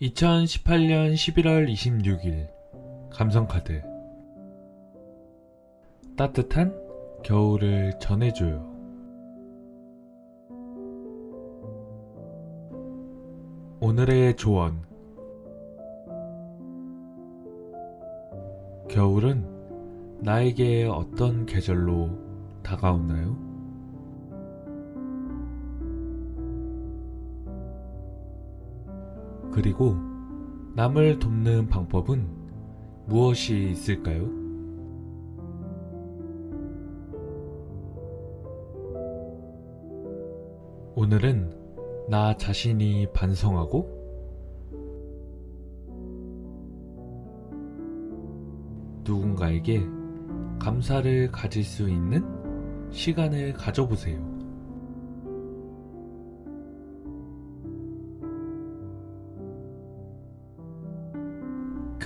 2018년 11월 26일 감성카드 따뜻한 겨울을 전해줘요. 오늘의 조언 겨울은 나에게 어떤 계절로 다가오나요? 그리고 남을 돕는 방법은 무엇이 있을까요? 오늘은 나 자신이 반성하고 누군가에게 감사를 가질 수 있는 시간을 가져보세요.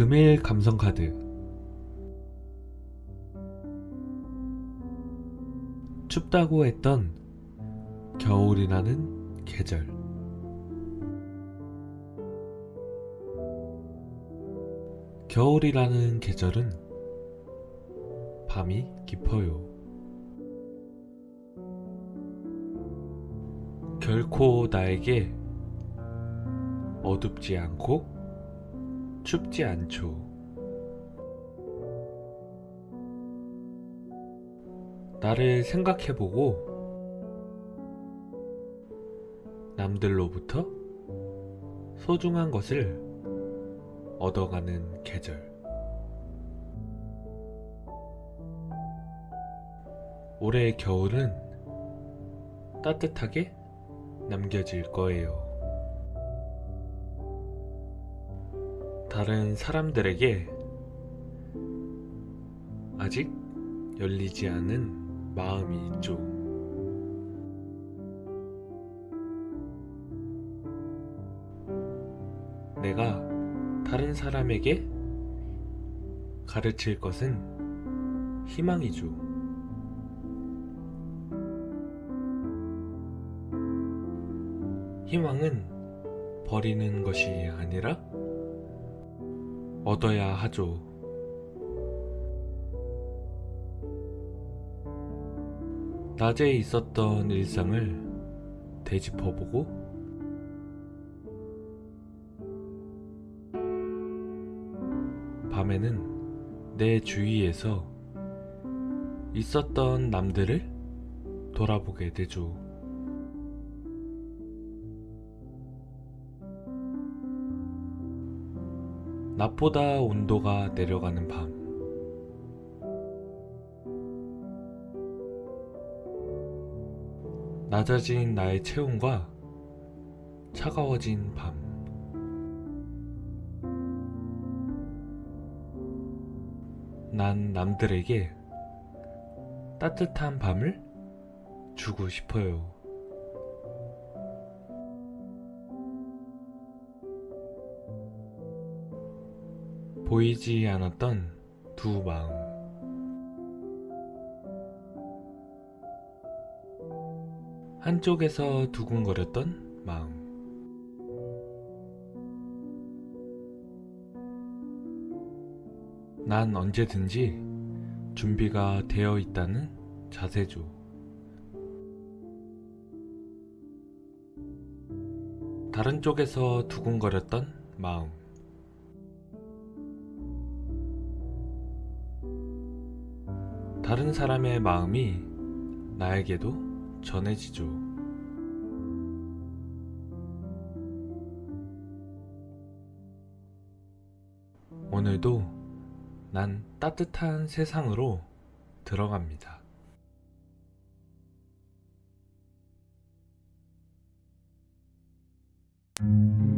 금일 감성카드 춥다고 했던 겨울이라는 계절 겨울이라는 계절은 밤이 깊어요. 결코 나에게 어둡지 않고 춥지 않죠. 나를 생각해보고 남들로부터 소중한 것을 얻어가는 계절. 올해 겨울은 따뜻하게 남겨질 거예요. 다른 사람들에게 아직 열리지 않은 마음이 있죠. 내가 다른 사람에게 가르칠 것은 희망이죠. 희망은 버리는 것이 아니라 얻어야 하죠. 낮에 있었던 일상을 되짚어보고 밤에는 내 주위에서 있었던 남들을 돌아보게 되죠. 낮보다 온도가 내려가는 밤. 낮아진 나의 체온과 차가워진 밤. 난 남들에게 따뜻한 밤을 주고 싶어요. 보이지 않았던 두 마음. 한쪽에서 두근거렸던 마음. 난 언제든지 준비가 되어 있다는 자세죠. 다른 쪽에서 두근거렸던 마음. 다른 사람의 마음이 나에게도 전해지죠. 오늘도 난 따뜻한 세상으로 들어갑니다. 음.